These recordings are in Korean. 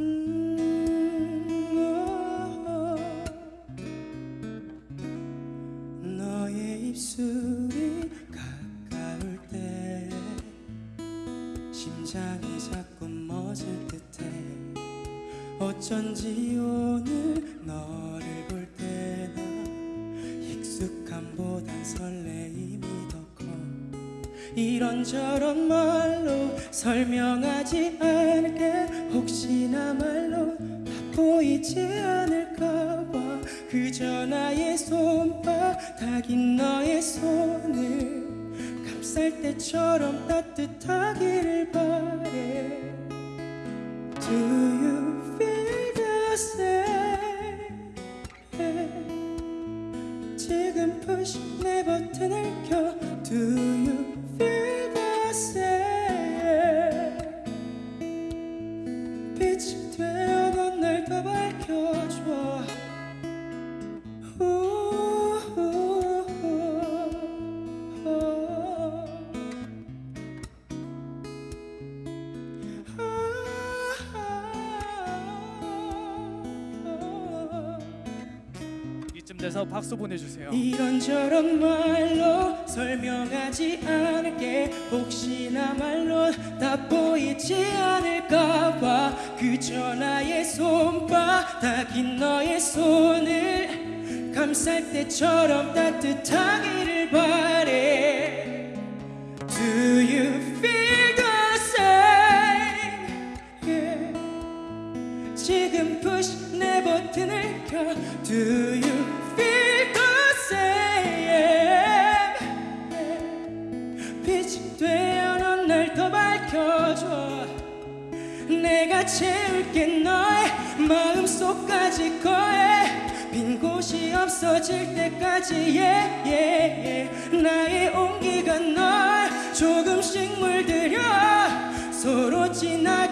음, 너의 입술이 가까울 때 심장이 자꾸 멎을 듯해 어쩐지 오늘 너를 볼 때나 익숙함보단 설레임이 더 커. 이런저런 말로 설명하지 않게 보이지 않을까봐 그저 나의 손바닥인 너의 손을 감쌀 때처럼 따뜻하기를 바래 Do you feel the same? 지금 push 내 버튼을 켜 Do 돼서 박수 보내주세요. 이런저런 말로 설명하지 않을게 혹시나 말로 다 보이지 않을까봐 그저 나의 손바닥인 너의 손을 감쌀 때처럼 따뜻하기를 바래 Do you feel the same? Yeah. 지금 push 내 버튼을 켜 Do you 날더 밝혀줘. 내가 채울게 너의 마음속까지 거해. 빈 곳이 없어질 때까지 yeah, yeah, yeah. 나의 온기가 널 조금씩 물들여. 서로 진하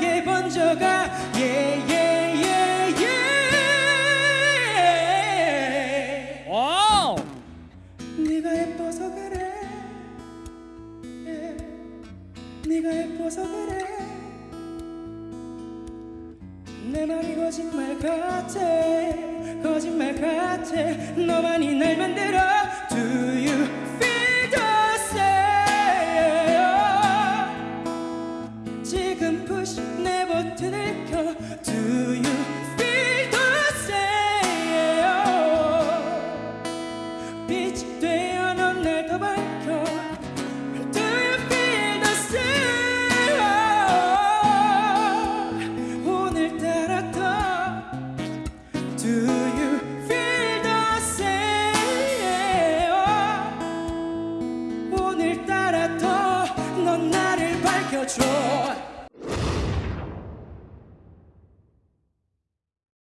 내 말이 거짓말 같아 거짓말 같아. 너만이 날 만들어 줘